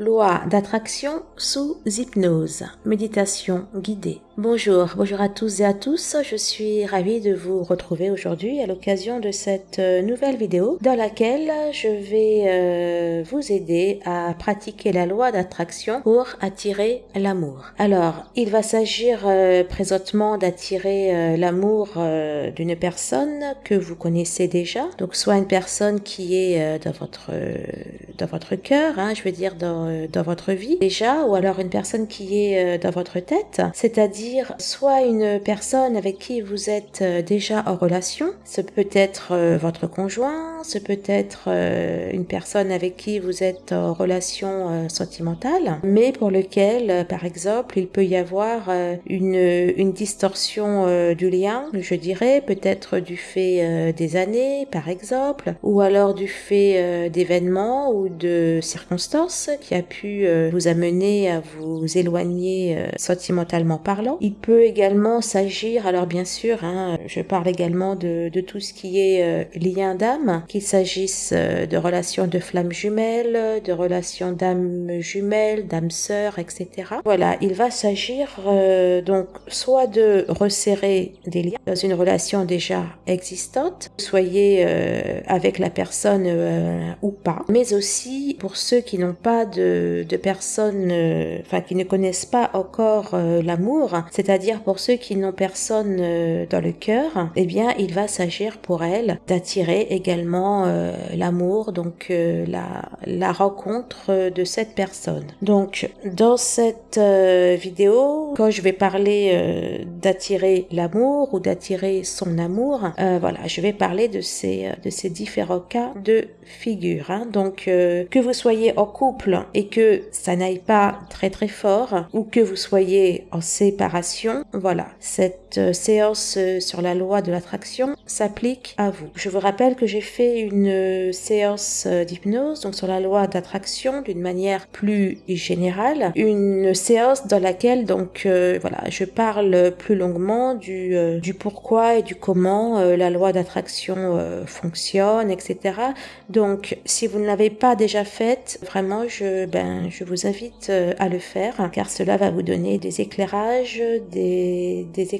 Loi d'attraction sous hypnose. Méditation guidée. Bonjour, bonjour à tous et à tous. Je suis ravie de vous retrouver aujourd'hui à l'occasion de cette euh, nouvelle vidéo dans laquelle je vais euh, vous aider à pratiquer la loi d'attraction pour attirer l'amour. Alors, il va s'agir euh, présentement d'attirer l'amour d'une personne que vous connaissez déjà. Donc, soit une personne qui est dans votre dans votre cœur, hein, je veux dire dans dans votre vie déjà, ou alors une personne qui est dans votre tête, c'est-à-dire soit une personne avec qui vous êtes euh, déjà en relation, ce peut être votre conjoint, ce peut être une personne avec qui vous êtes en relation sentimentale, mais pour lequel, par exemple, il peut y avoir une, une distorsion du lien, je dirais, peut-être du fait des années, par exemple, ou alors du fait d'événements ou de circonstances qui a pu euh, vous amener à vous éloigner euh, sentimentalement parlant. Il peut également s'agir, alors bien sûr, hein, je parle également de, tout ce qui est euh, lien d'âme, qu'il s'agisse de relations de flammes jumelles, de relations d'âmes jumelles, d'âmes sœurs, etc. Voilà, il va s'agir donc soit de resserrer des liens dans une relation déjà existante, soyez avec la personne ou pas, mais aussi pour ceux qui n'ont pas de de, personnes, euh, enfin qui ne connaissent pas encore euh, c'est-à-dire pour ceux qui n'ont personne euh, dans le cœur, eh bien il va s'agir pour elles d'attirer également l'amour, donc la, la rencontre de cette personne. Donc dans cette vidéo, quand je vais parler d'attirer l'amour ou d'attirer son amour, voilà, je vais parler de ces de ces différents cas de figure. Hein. Donc que vous soyez en couple et que ça n'aille pas très très fort ou que vous soyez en séparation, voilà, cette euh, séance euh, sur la loi de l'attraction s'applique à vous. Je vous rappelle que j'ai fait une euh, séance d'hypnose, donc sur la loi d'attraction d'une manière plus générale, une séance dans laquelle donc voilà, je parle plus longuement du, du pourquoi et du comment la loi d'attraction fonctionne, etc. Donc si vous ne l'avez pas déjà faite, vraiment je ben, je vous invite euh, à le faire car cela va vous donner des éclairages, des, des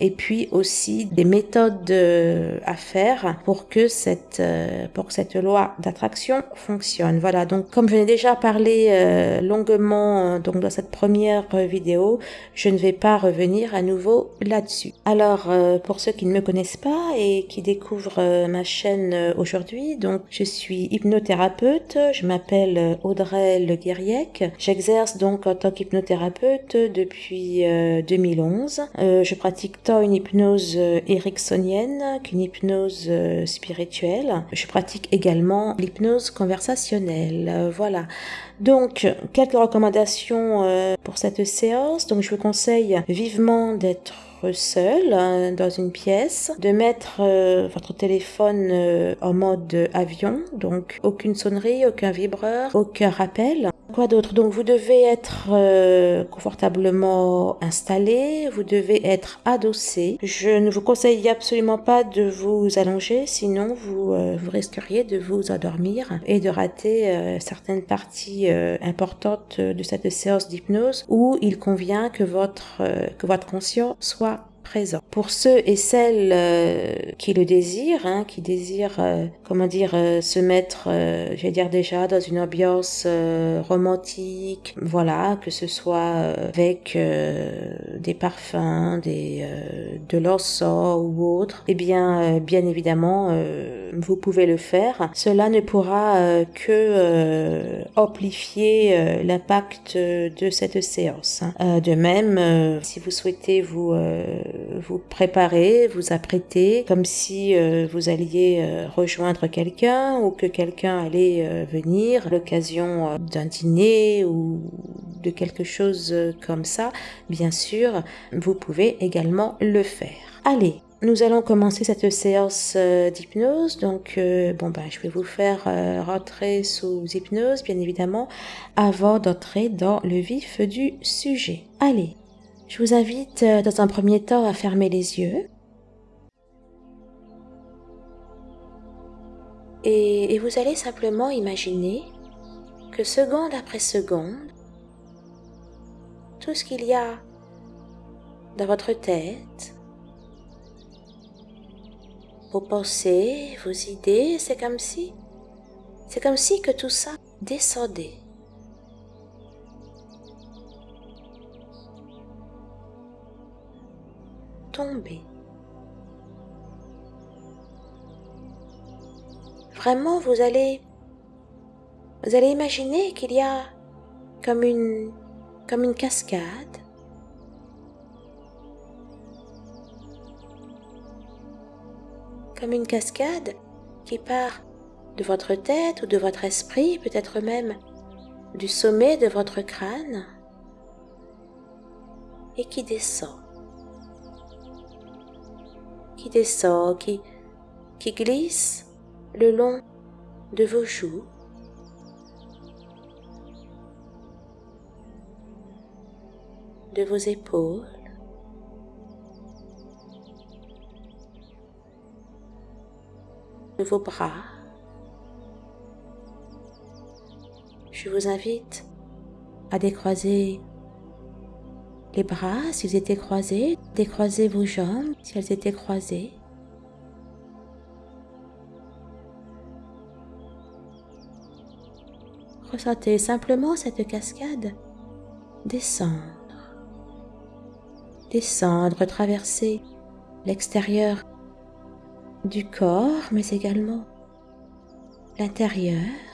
et puis aussi des méthodes euh, à faire pour que cette, euh, pour cette loi d'attraction fonctionne. Voilà, donc comme je n'ai déjà parlé longuement donc dans cette première vidéo, je ne vais pas revenir à nouveau là-dessus. Alors, pour ceux qui ne me connaissent pas et qui découvrent ma chaîne aujourd'hui, donc je suis hypnothérapeute, je m'appelle Audrey le Guériec. J'exerce donc en tant qu'hypnothérapeute depuis 2011. Euh, euh, je pratique tant une hypnose euh, ericksonienne qu'une hypnose spirituelle. Je pratique également l'hypnose conversationnelle. voilà. Donc, quelques recommandations pour cette séance. Donc, je vous conseille vivement d'être seul dans une pièce, de mettre euh, votre téléphone euh, en mode avion, donc aucune sonnerie, aucun vibreur, aucun rappel. Quoi d'autre? Donc vous devez être euh, confortablement installé, vous devez être adossé. Je ne vous conseille absolument pas de vous allonger, sinon vous, vous risqueriez de vous endormir et de rater certaines parties importantes de cette séance d'hypnose où il convient que votre, que votre conscient soit Pour ceux et celles euh, qui le désirent, hein, qui désirent, euh, comment dire, euh, se mettre, je vais dire déjà, dans une ambiance romantique, voilà, que ce soit avec des parfums, des, de l'encens ou autre, eh bien, bien évidemment, vous pouvez le faire. Cela ne pourra que amplifier l'impact de cette séance. Hein. de même, si vous souhaitez vous vous préparer, vous apprêter comme si euh, vous alliez euh, rejoindre quelqu'un ou que quelqu'un allait euh, venir, l'occasion d'un dîner ou de quelque chose comme ça, bien sûr, vous pouvez également le faire. Allez, nous allons commencer cette séance d'hypnose. Donc, bon ben, je vais vous faire rentrer sous hypnose, bien évidemment, avant d'entrer dans le vif du sujet. Allez, je vous invite euh, dans un premier temps à fermer les yeux. Et, vous allez simplement imaginer que seconde après seconde, tout ce qu'il y a dans votre tête, vos pensées, vos idées, c'est comme si, c'est comme si que tout ça descendait. Tombait. Vraiment, vous allez, vous allez imaginer qu'il y a comme une, comme une cascade? Comme une cascade qui part de votre tête ou de votre esprit, peut-être même du sommet de votre crâne, et qui descend, qui descend, qui, qui glisse le long de vos joues, de vos épaules, de vos bras. Je vous invite à décroiser les bras s'ils étaient croisés, décroiser vos jambes si elles étaient croisées. Ressentez simplement cette cascade descendre, descendre, traverser l'extérieur du corps, mais également l'intérieur.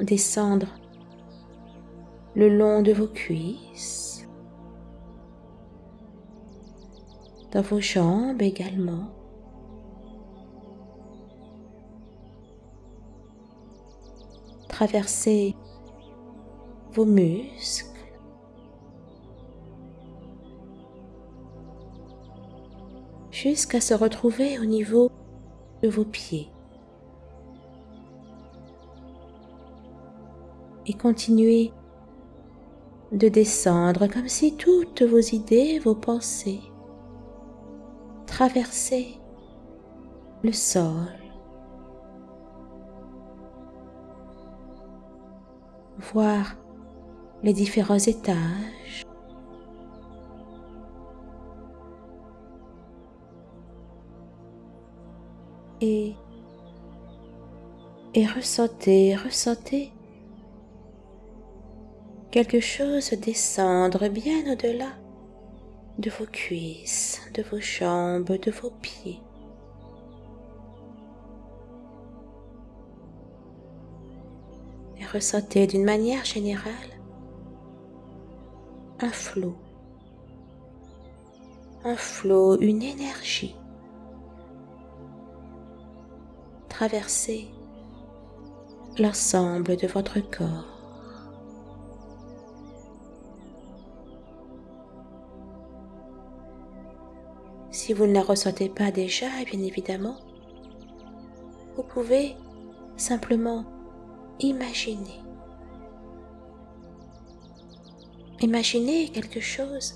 Descendre le long de vos cuisses, dans vos jambes également. Traverser vos muscles, jusqu'à se retrouver au niveau de vos pieds. Et continuez de descendre comme si toutes vos idées, vos pensées traversaient le sol. Voir les différents étages et, et ressentez, ressentez quelque chose descendre bien au-delà de vos cuisses, de vos jambes, de vos pieds. Et ressentez d'une manière générale un flot, un flot, une énergie traverser l'ensemble de votre corps. Si vous ne la ressentez pas déjà, bien évidemment, vous pouvez simplement imaginer. Imaginez quelque chose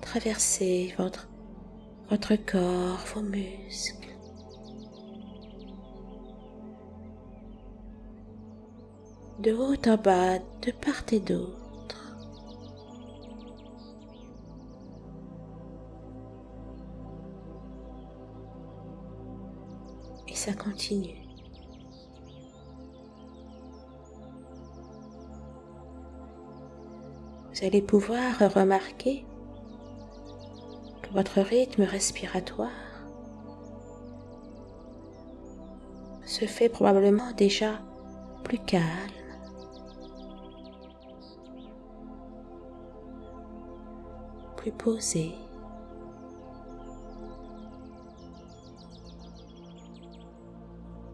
traverser votre, votre corps, vos muscles. de haut en bas, de part et d'autre. Ça continue. Vous allez pouvoir remarquer que votre rythme respiratoire se fait probablement déjà plus calme plus posé.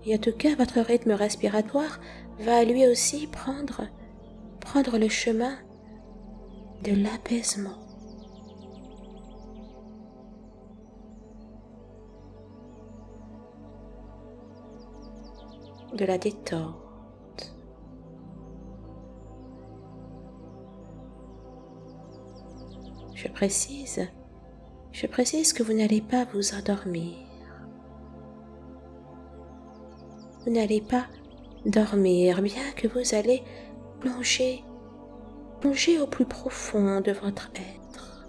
Et en tout cas, votre rythme respiratoire va lui aussi prendre, prendre le chemin de l'apaisement. de la détente. Je précise, Je précise que vous n'allez pas vous endormir. Vous n'allez pas dormir, bien que vous allez plonger, plonger au plus profond de votre être.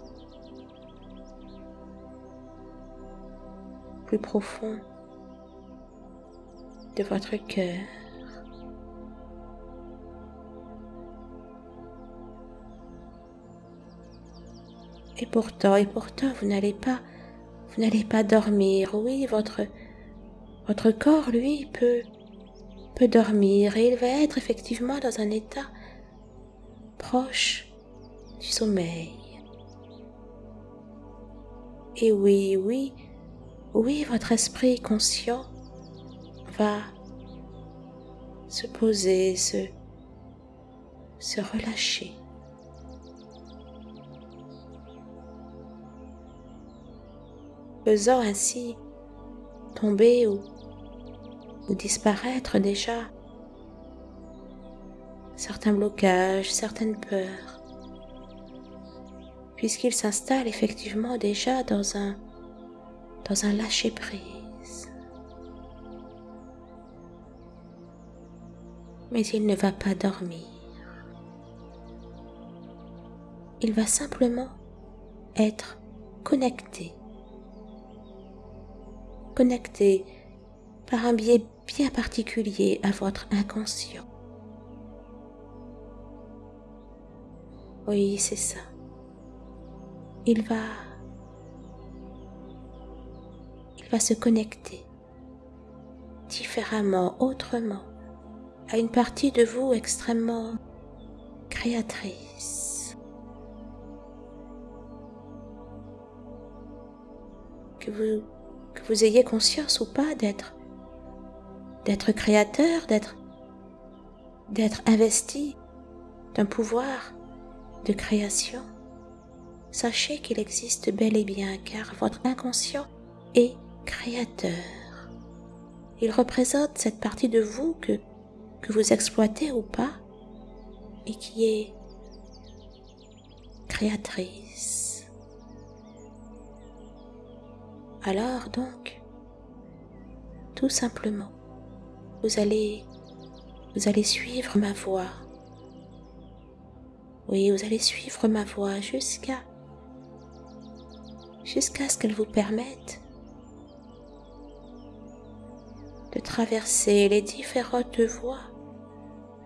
Plus profond de votre cœur. Et pourtant, et pourtant, vous n'allez pas, vous n'allez pas dormir. Oui, votre, votre corps, lui, peut, peut dormir et il va être effectivement dans un état proche du sommeil. Et oui, oui, oui, votre esprit conscient va se poser, se, relâcher. faisant ainsi tomber ou, disparaître déjà certains blocages, certaines peurs, puisqu'il s'installe effectivement déjà dans un, dans un lâcher-prise. Mais il ne va pas dormir. Il va simplement être connecté connecté par un biais bien particulier à votre inconscient. Oui, c'est ça. Il va il va se connecter différemment, autrement, à une partie de vous extrêmement créatrice. Que vous que vous ayez conscience ou pas d'être d'être créateur, d'être investi d'un pouvoir de création. Sachez qu'il existe bel et bien car votre inconscient est créateur. Il représente cette partie de vous que, que vous exploitez ou pas et qui est créatrice. Alors donc, tout simplement, vous allez, vous allez suivre ma voix. Oui, vous allez suivre ma voix jusqu'à, jusqu'à ce qu'elle vous permette de traverser les différentes voies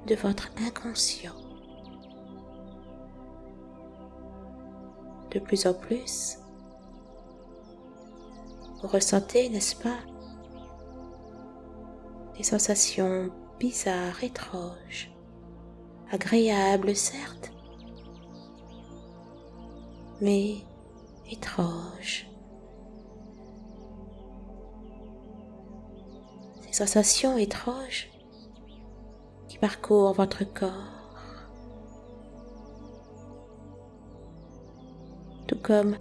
de votre inconscient. De plus en plus, vous ressentez, n'est-ce pas, des sensations bizarres, étranges, agréables certes, mais étranges. Ces sensations étranges qui parcourent votre corps, tout comme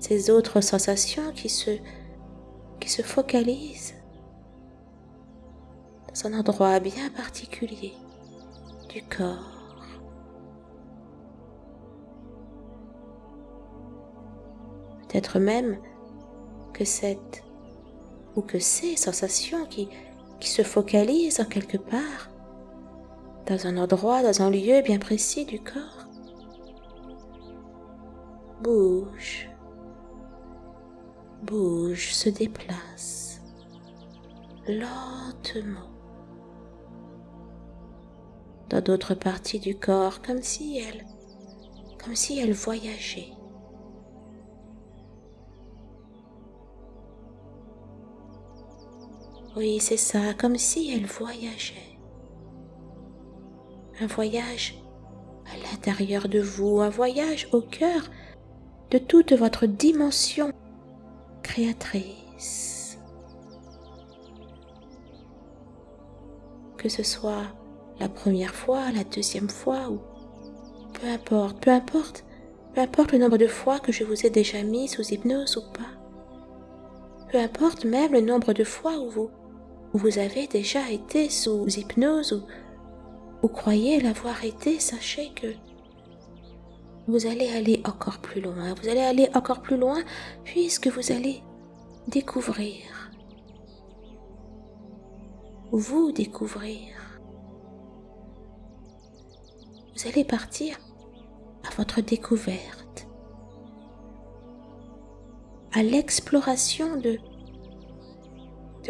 ces autres sensations qui se qui se focalise dans un endroit bien particulier du corps. Peut-être même que cette ou que ces sensations qui, qui se focalisent en quelque part dans un endroit, dans un lieu bien précis du corps, bougent bouge, se déplace lentement d'autres parties du corps comme si elle comme si elle voyageait. Oui, c'est ça, comme si elle voyageait. Un voyage à l'intérieur de vous, un voyage au cœur de toute votre dimension créatrice. Que ce soit la première fois, la deuxième fois ou peu importe, peu importe, peu importe le nombre de fois que je vous ai déjà mis sous hypnose ou pas. Peu importe même le nombre de fois où vous, vous avez déjà été sous hypnose ou, ou croyez l'avoir été, sachez que vous allez aller encore plus loin. Vous allez aller encore plus loin puisque vous allez découvrir, vous découvrir. Vous allez partir à votre découverte, à l'exploration de,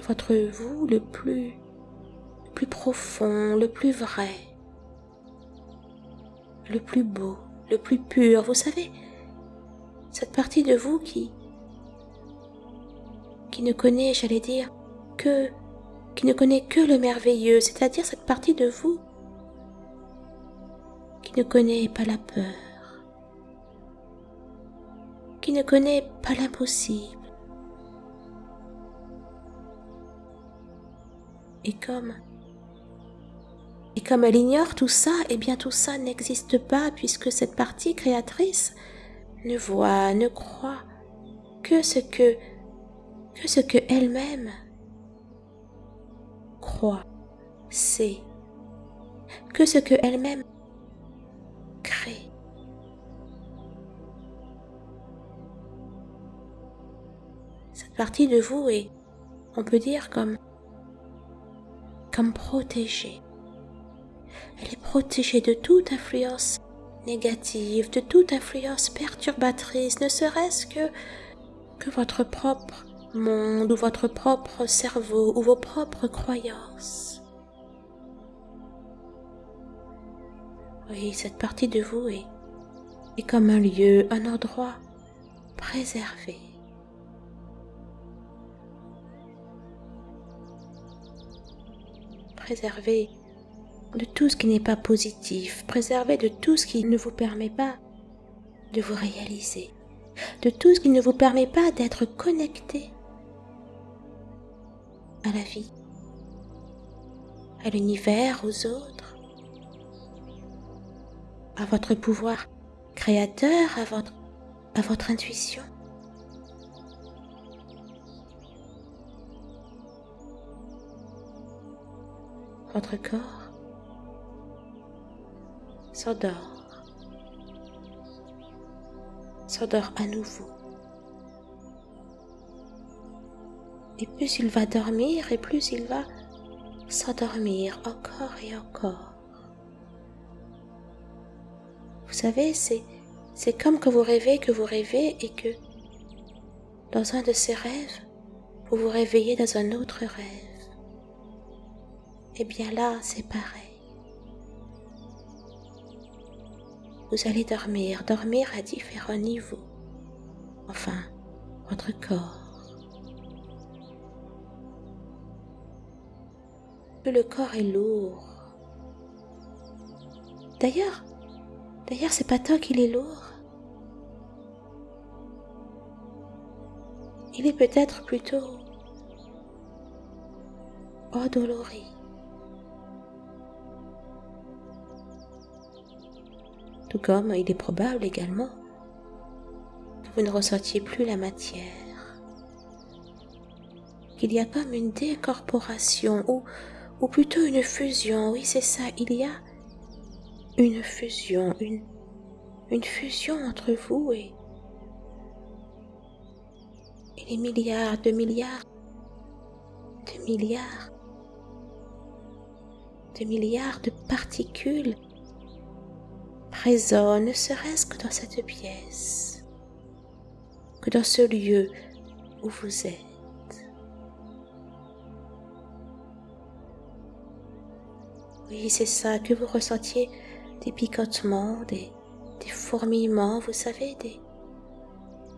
votre vous le plus, le plus profond, le plus vrai, le plus beau, le plus pur. Vous savez, cette partie de vous qui, qui ne connaît, j'allais dire, que, qui ne connaît que le merveilleux, c'est-à-dire cette partie de vous ne connaît pas la peur, qui ne connaît pas l'impossible. Et comme et comme elle ignore tout ça, eh bien tout ça n'existe pas puisque cette partie créatrice ne voit, ne croit que ce que que ce que elle-même croit, sait, que ce que elle-même partie de vous est, on peut dire, comme, comme protégée. Elle est protégée de toute influence négative, de toute influence perturbatrice, ne serait-ce que, que votre propre monde ou votre propre cerveau ou vos propres croyances. Oui, cette partie de vous est, est comme un lieu, un endroit préservé. Préservé de tout ce qui n'est pas positif, préservé de tout ce qui ne vous permet pas de vous réaliser, de tout ce qui ne vous permet pas d'être connecté à la vie, à l'univers, aux autres, à votre pouvoir créateur, à votre, à votre intuition. Votre corps s'endort, s'endort à nouveau. Et plus il va dormir et plus il va s'endormir encore et encore. Vous savez, c'est, comme que vous rêvez, que vous rêvez et que dans un de ces rêves, vous vous réveillez dans un autre rêve. Et bien là, c'est pareil. vous allez dormir, dormir à différents niveaux. Enfin, votre corps. le corps est lourd. D'ailleurs, d'ailleurs, c'est pas toi qu'il est lourd. Il est peut-être plutôt endolori. Tout comme il est probable également que vous ne ressentiez plus la matière, qu'il y a comme une décorporation ou ou plutôt une fusion, oui c'est ça, il y a une fusion, une, une fusion entre vous et, et les milliards de milliards de milliards de milliards de particules présents, ne serait-ce que dans cette pièce, que dans ce lieu où vous êtes. Oui, c'est ça, que vous ressentiez des picotements, des, des fourmillements, vous savez, des,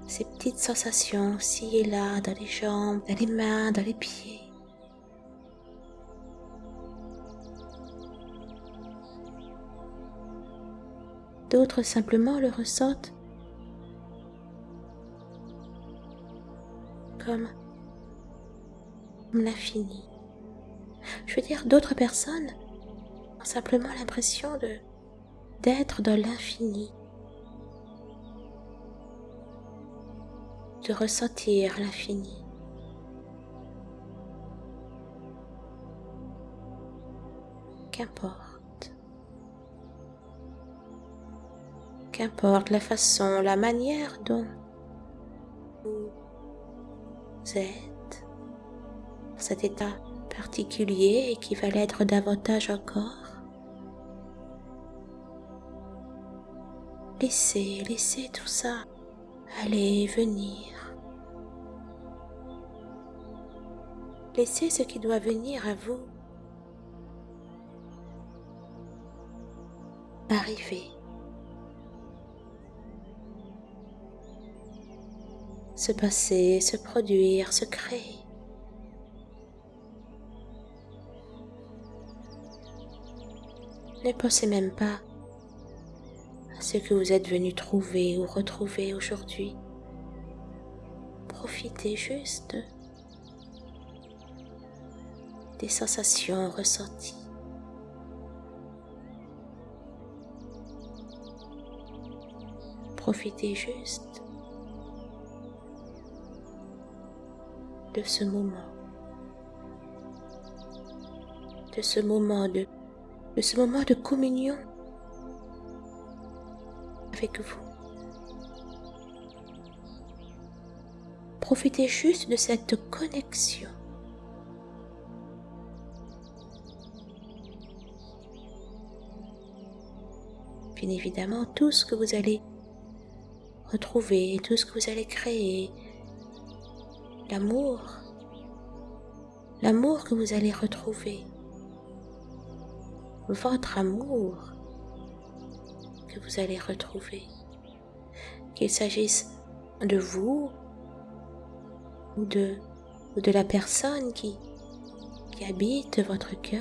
ces petites sensations ci et là, dans les jambes, dans les mains, dans les pieds. D'autres simplement le ressentent comme, l'infini. Je veux dire, d'autres personnes simplement l'impression de d'être dans l'infini, de ressentir l'infini. Qu'importe. Qu'importe la façon, la manière dont vous êtes dans cet état particulier et qui va l'être davantage encore. Laissez, laissez tout ça aller venir. Laissez ce qui doit venir à vous arriver. Se passer, se produire, se créer. Ne pensez même pas à ce que vous êtes venu trouver ou retrouver aujourd'hui. Profitez juste des sensations ressenties. Profitez juste de ce moment, de ce moment de, de ce moment de communion avec vous. Profitez juste de cette connexion. Bien évidemment, tout ce que vous allez retrouver, tout ce que vous allez créer, l'amour, l'amour que vous allez retrouver, votre amour que vous allez retrouver, qu'il s'agisse de vous ou de, la personne qui, qui habite votre cœur,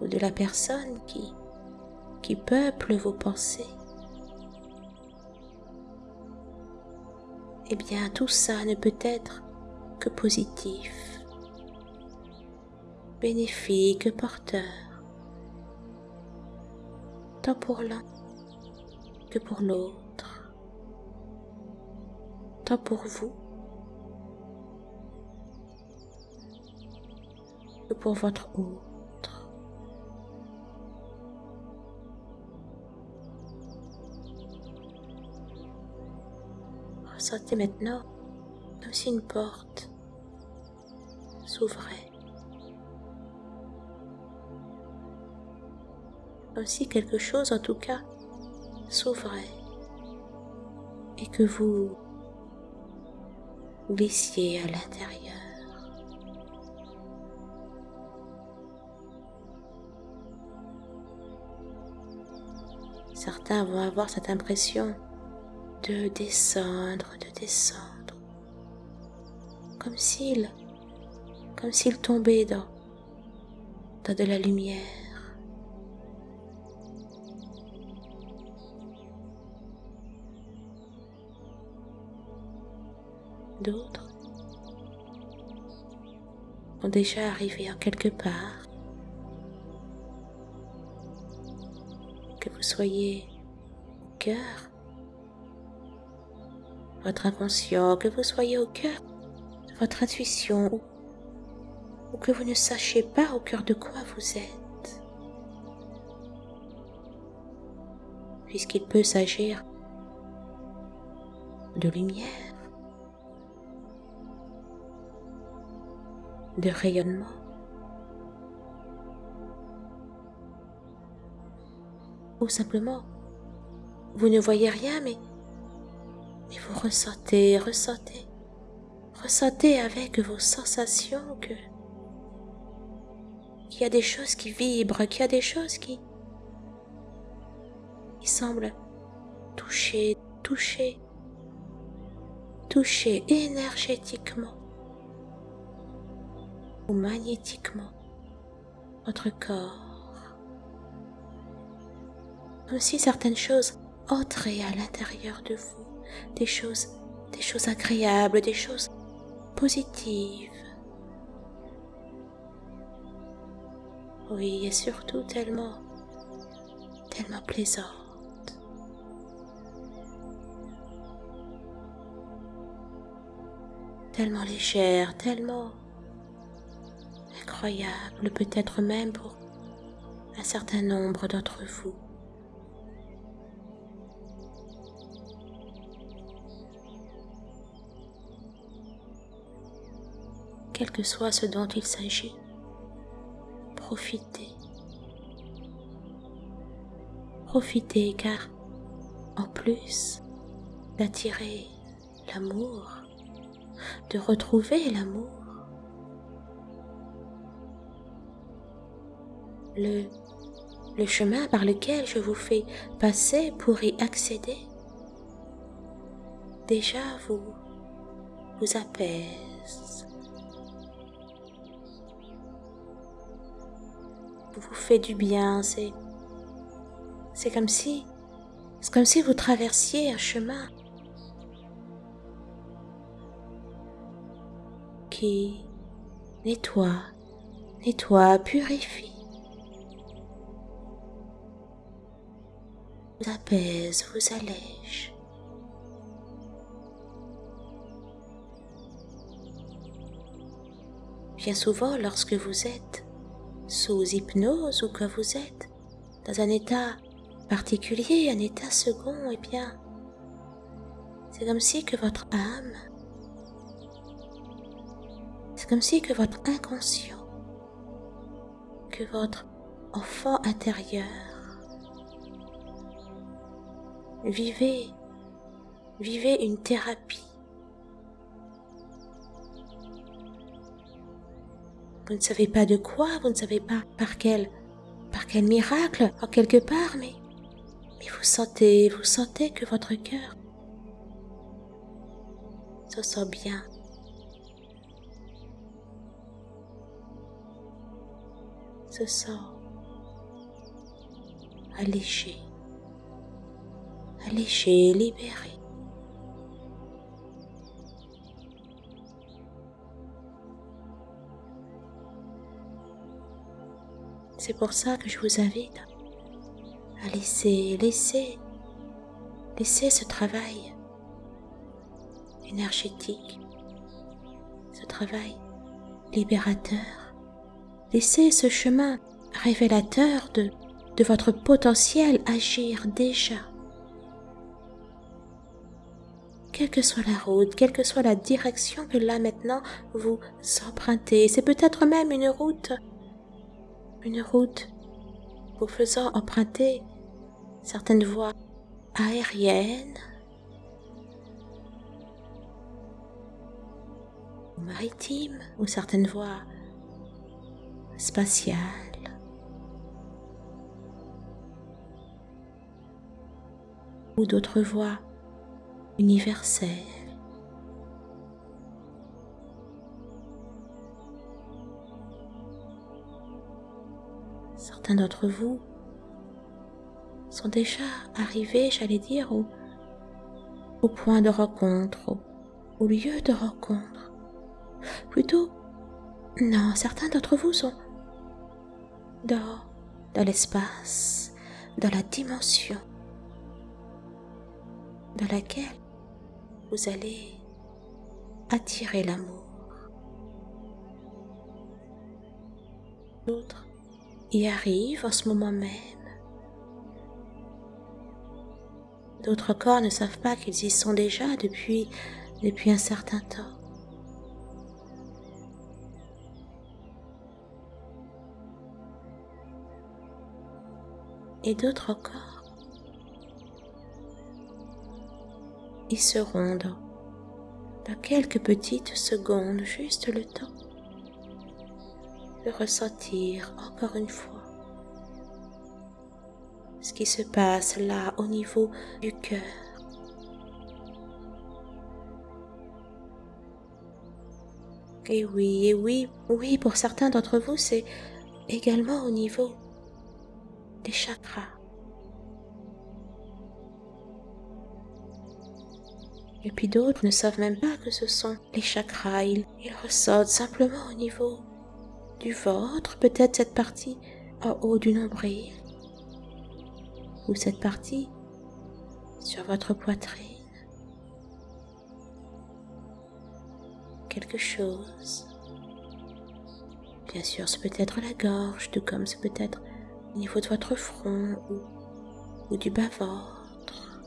ou de la personne qui, qui peuple vos pensées. Eh bien, tout ça ne peut être que positif, bénéfique, porteur, tant pour l'un que pour l'autre, tant pour vous que pour votre autre. Ressentez maintenant comme si une porte s'ouvrait. Comme si quelque chose en tout cas s'ouvrait et que vous glissiez à l'intérieur. Certains vont avoir cette impression de descendre, de descendre, comme s'il, comme s'il tombait dans, dans de la lumière. D'autres ont déjà arrivé en quelque part. Que vous soyez cœur votre inconscient, que vous soyez au cœur de votre intuition ou, que vous ne sachiez pas au cœur de quoi vous êtes. Puisqu'il peut s'agir de lumière, de rayonnement, ou simplement, vous ne voyez rien mais et vous ressentez, ressentez, ressentez avec vos sensations que qu'il y a des choses qui vibrent, qu'il y a des choses qui, qui semblent toucher, toucher, toucher énergétiquement ou magnétiquement votre corps. Comme si certaines choses entraient à l'intérieur de vous des choses, des choses agréables, des choses positives. Oui, et surtout tellement, tellement plaisantes. Tellement légère, tellement incroyable, peut-être même pour un certain nombre d'entre vous. Quel que soit ce dont il s'agit, profitez. Profitez car en plus d'attirer l'amour, de retrouver l'amour, le, le chemin par lequel je vous fais passer pour y accéder, déjà vous, vous apaise, vous fait du bien, c'est, c'est comme si, c'est comme si vous traversiez un chemin qui nettoie, nettoie, purifie. vous apaise, vous allège. Bien souvent, lorsque vous êtes sous hypnose ou que vous êtes dans un état particulier, un état second, eh bien, c'est comme si que votre âme, c'est comme si que votre inconscient, que votre enfant intérieur Vivez, vivez une thérapie. Vous ne savez pas de quoi, vous ne savez pas par quel, par quel miracle, en quelque part, mais, vous sentez, vous sentez que votre cœur se sent bien. Se sent allégé allégé, libéré. C'est pour ça que je vous invite à laisser, laisser, laisser ce travail énergétique, ce travail libérateur, laisser ce chemin révélateur de, de votre potentiel agir déjà quelle que soit la route, quelle que soit la direction que là maintenant vous empruntez. C'est peut-être même une route, une route vous faisant emprunter certaines voies aériennes ou maritimes ou certaines voies spatiales. ou d'autres voies universel. Certains d'entre vous sont déjà arrivés, j'allais dire, au, point de rencontre, au, au lieu de rencontre. Plutôt, non, certains d'entre vous sont dans, dans l'espace, dans la dimension dans laquelle vous allez attirer l'amour. D'autres y arrivent en ce moment même. D'autres corps ne savent pas qu'ils y sont déjà depuis, depuis un certain temps. Et d'autres corps y seront dans, dans quelques petites secondes, juste le temps de ressentir encore une fois ce qui se passe là au niveau du cœur. Et oui, et oui, oui, pour certains d'entre vous, c'est également au niveau des chakras. Et puis d'autres ne savent même pas que ce sont les chakras. Ils, ressortent simplement au niveau du ventre, peut-être cette partie en haut du nombril, ou cette partie sur votre poitrine. Quelque chose. Bien sûr, ce peut être la gorge, tout comme ce peut être au niveau de votre front ou, ou du bas-ventre.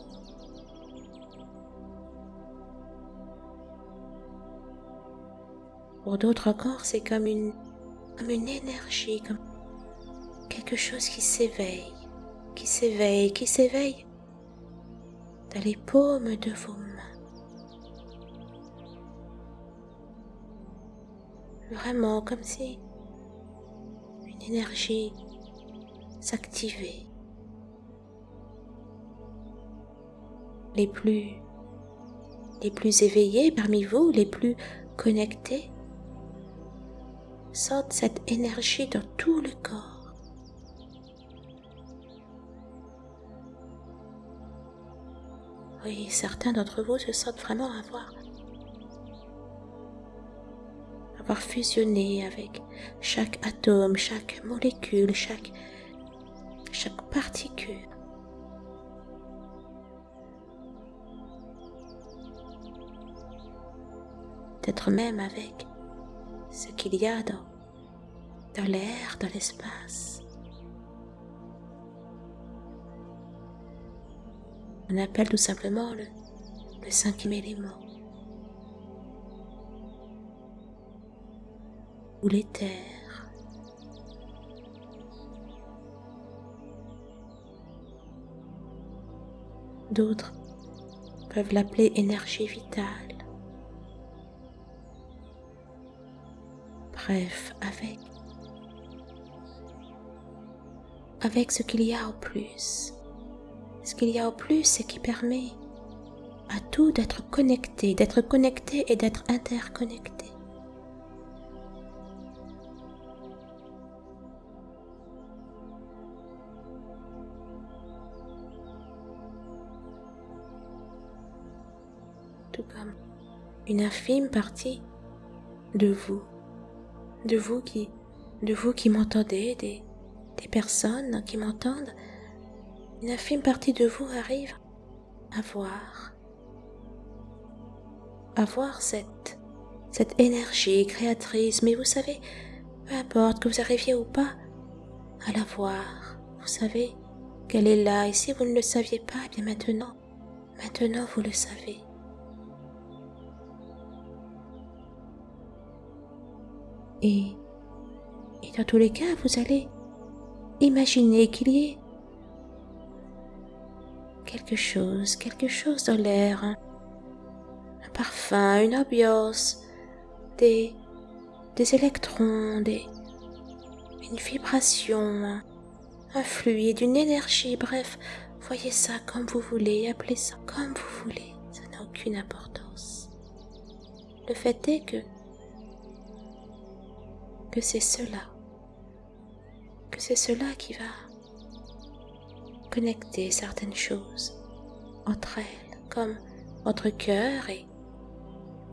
Pour d'autres encore, c'est comme une, comme une énergie, comme quelque chose qui s'éveille, qui s'éveille, qui s'éveille dans les paumes de vos mains. Vraiment comme si une énergie s'activait. Les plus les plus éveillés parmi vous, les plus connectés, sentent cette énergie dans tout le corps. Oui, certains d'entre vous se sentent vraiment avoir, avoir fusionné avec chaque atome, chaque molécule, chaque, chaque particule. Peut-être même avec ce qu'il y a dans, dans l'air, dans l'espace. On appelle tout simplement le, le cinquième élément ou l'éther. D'autres peuvent l'appeler énergie vitale. Bref, avec avec ce qu'il y a au plus. Ce qu'il y a au plus, c'est qui permet à tout d'être connecté, d'être connecté et d'être interconnecté. Tout comme une infime partie de vous, de vous qui, de vous qui m'entendez, des, des personnes qui m'entendent, une infime partie de vous arrive à voir, à voir cette, cette énergie créatrice, mais vous savez, peu importe que vous arriviez ou pas à la voir, vous savez qu'elle est là, et si vous ne le saviez pas, eh bien maintenant, maintenant vous le savez. Et, et dans tous les cas, vous allez Imaginez qu'il y ait quelque chose, quelque chose dans l'air, un, parfum, une ambiance, des, des électrons, des, une vibration, un, fluide, une énergie, bref, voyez ça comme vous voulez, appelez ça comme vous voulez, ça n'a aucune importance. Le fait est que, que c'est cela c'est cela qui va connecter certaines choses entre elles, comme votre cœur et,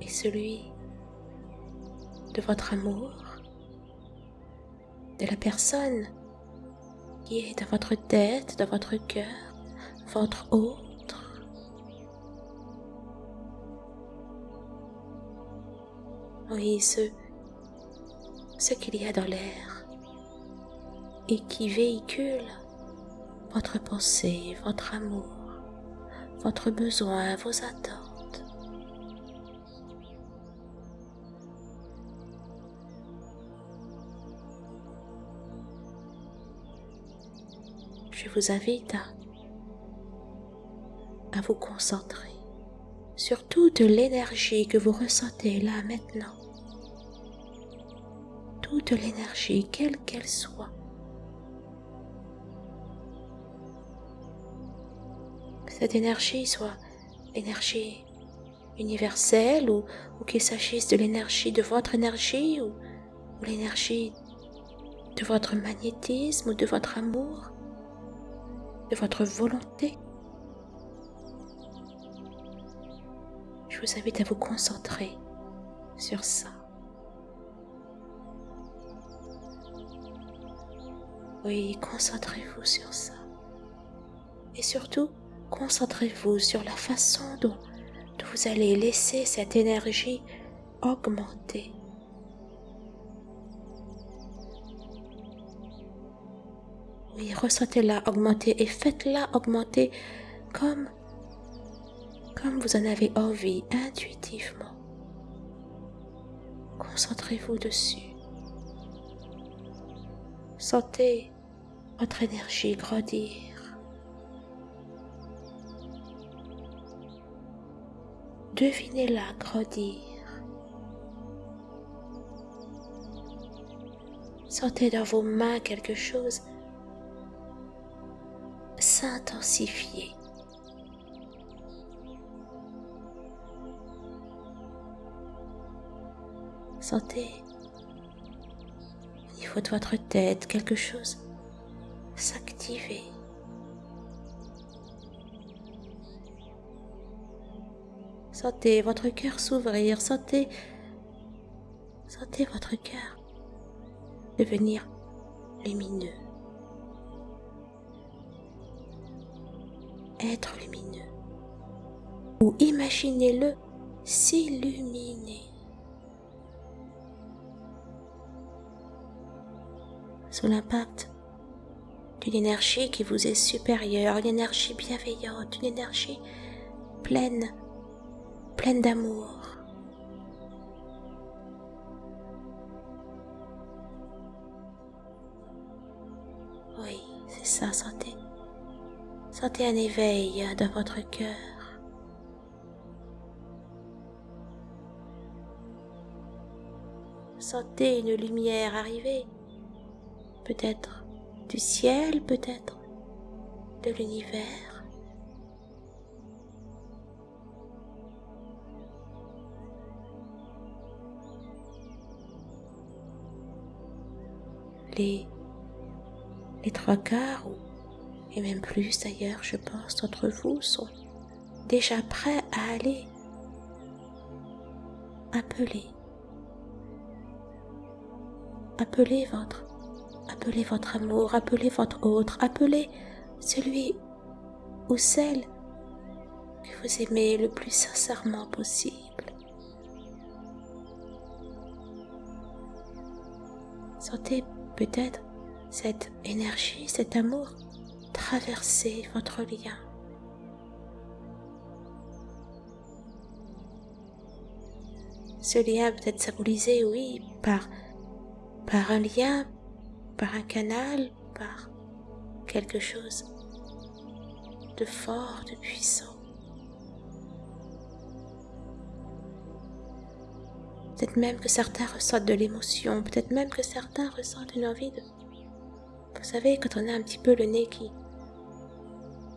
celui de votre amour, de la personne qui est dans votre tête, dans votre cœur, votre autre. Oui, ce qu'il y a dans l'air et qui véhicule votre pensée, votre amour, votre besoin, vos attentes. Je vous invite à, vous concentrer sur toute l'énergie que vous ressentez là maintenant. Toute l'énergie, quelle qu'elle soit. Cette énergie soit l'énergie universelle ou, qu'il s'agisse de l'énergie de votre énergie ou, ou l'énergie de votre magnétisme ou de votre amour, de votre volonté. Je vous invite à vous concentrer sur ça. Oui, concentrez-vous sur ça. Et surtout, concentrez-vous sur la façon dont, vous allez laisser cette énergie augmenter. Oui, ressentez-la augmenter et faites-la augmenter comme, comme vous en avez envie, intuitivement. Concentrez-vous dessus. Sentez votre énergie grandir. Devinez-la grandir. Sentez dans vos mains quelque chose s'intensifier. Sentez au niveau de votre tête quelque chose s'activer. Sentez votre cœur s'ouvrir, sentez, sentez votre cœur devenir lumineux. Être lumineux. Ou imaginez-le s'illuminer. Sous l'impact d'une énergie qui vous est supérieure, une énergie bienveillante, une énergie pleine, pleine d'amour. Oui, c'est ça, sentez. Sentez un éveil dans votre cœur. Sentez une lumière arriver, peut-être du ciel, peut-être de l'univers. Les, trois quarts, et même plus d'ailleurs, je pense, d'entre vous sont déjà prêts à aller appeler, appeler votre Appelez votre amour, appelez votre autre, appelez celui ou celle que vous aimez le plus sincèrement possible. Sentez peut-être cette énergie, cet amour traverser votre lien. Ce lien peut être symbolisé, oui, par, par un lien par un canal, par quelque chose de fort, de puissant. Peut-être même que certains ressentent de l'émotion, peut-être même que certains ressentent une envie de... Vous savez, quand on a un petit peu le nez qui...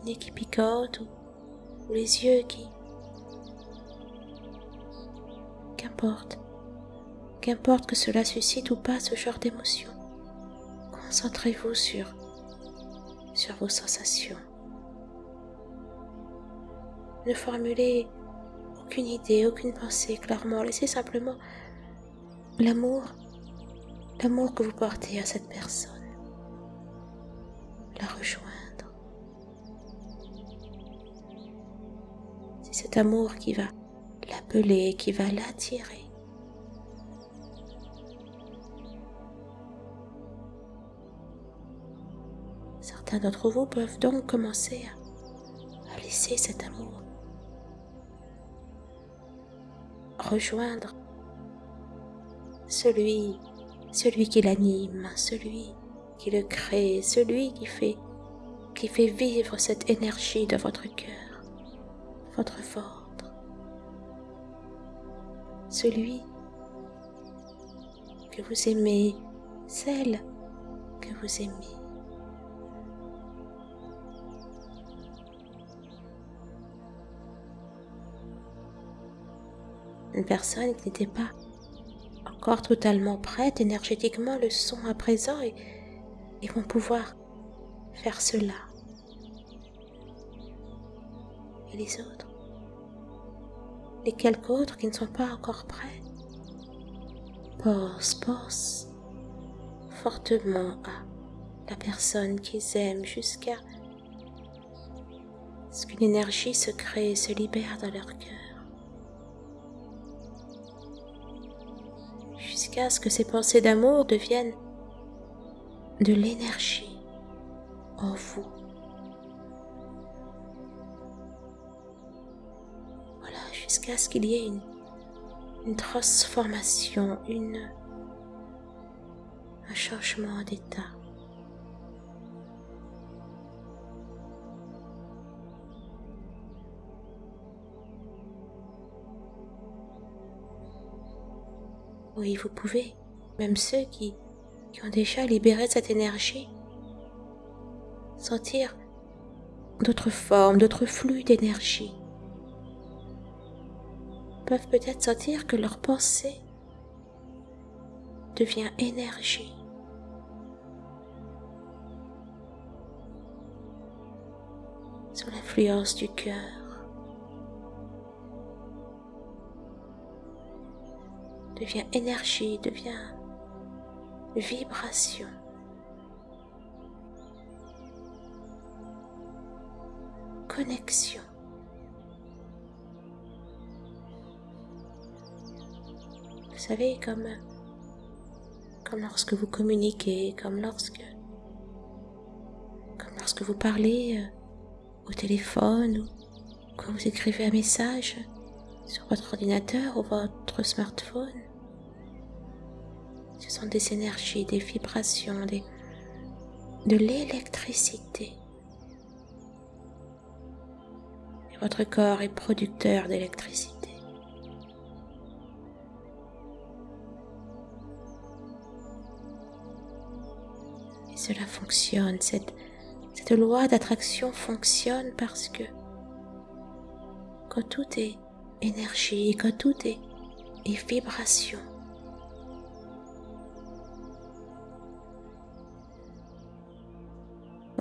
nez qui picote ou, ou les yeux qui... Qu'importe. Qu'importe que cela suscite ou pas ce genre d'émotion. Concentrez-vous sur, sur vos sensations. Ne formulez aucune idée, aucune pensée clairement. Laissez simplement l'amour, l'amour que vous portez à cette personne. La rejoindre. C'est cet amour qui va l'appeler, qui va l'attirer. Certains d'entre vous peuvent donc commencer à, laisser cet amour rejoindre celui, celui qui l'anime, celui qui le crée, celui qui fait, qui fait vivre cette énergie de votre cœur, votre ventre, celui que vous aimez, celle que vous aimez. une personne qui n'était pas totalement prête énergétiquement le sont à présent et, vont pouvoir faire cela. Et les autres? Les quelques autres qui ne sont pas encore prêts? Pense, pense fortement à la personne qu'ils aiment jusqu'à ce qu'une énergie se crée et se libère dans leur cœur. Jusqu'à ce que ces pensées d'amour deviennent de l'énergie, en vous. Voilà, jusqu'à ce qu'il y ait une, transformation, un changement d'état. Oui, vous pouvez, même ceux qui, qui ont déjà libéré cette énergie, sentir d'autres formes, d'autres flux d'énergie, peuvent peut-être sentir que leur pensée devient énergie. Sous l'influence du cœur. Devient énergie, devient vibration. Connexion. Vous savez, comme, comme lorsque vous communiquez, comme lorsque, vous parlez euh, au téléphone ou quand vous écrivez un message sur votre ordinateur ou votre smartphone. Ce sont des énergies, des vibrations, de l'électricité. Votre corps est producteur d'électricité. Et cela fonctionne, cette, loi d'attraction fonctionne parce que quand tout est énergie, quand tout est vibration,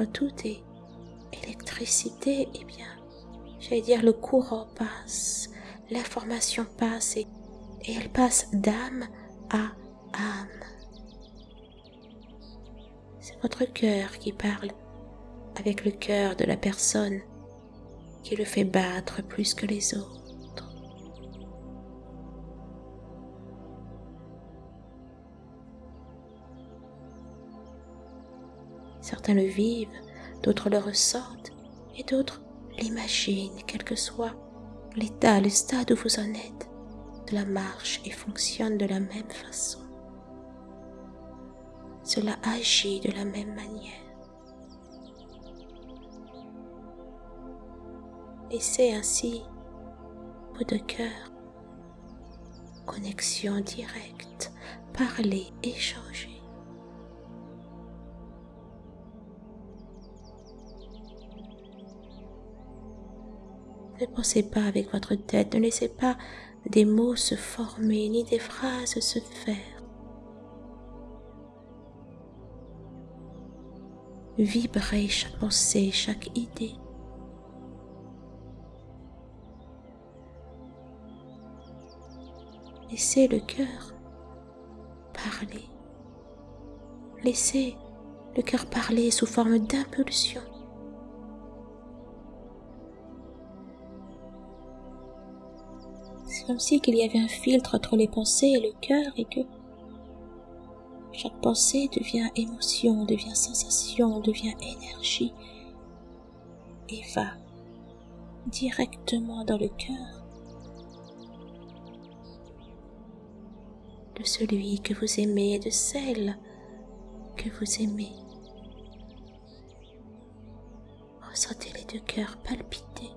tout est électricité, et eh bien, j'allais dire le courant passe, l'information passe et, et elle passe d'âme à âme. C'est votre cœur qui parle avec le cœur de la personne qui le fait battre plus que les autres. Certains le vivent, d'autres le ressentent et d'autres l'imaginent, quel que soit l'état, le stade où vous en êtes. Cela marche et fonctionne de la même façon. Cela agit de la même manière. Laissez ainsi vos de cœur, connexion directe, parler, échanger. Ne pensez pas avec votre tête, ne laissez pas des mots se former ni des phrases se faire. Vibrez chaque pensée, chaque idée. Laissez le cœur parler. Laissez le cœur parler sous forme d'impulsion. Comme si qu'il y avait un filtre entre les pensées et le cœur et que chaque pensée devient émotion, devient sensation, devient énergie et va directement dans le cœur de celui que vous aimez et de celle que vous aimez. Ressentez les deux cœurs palpiter.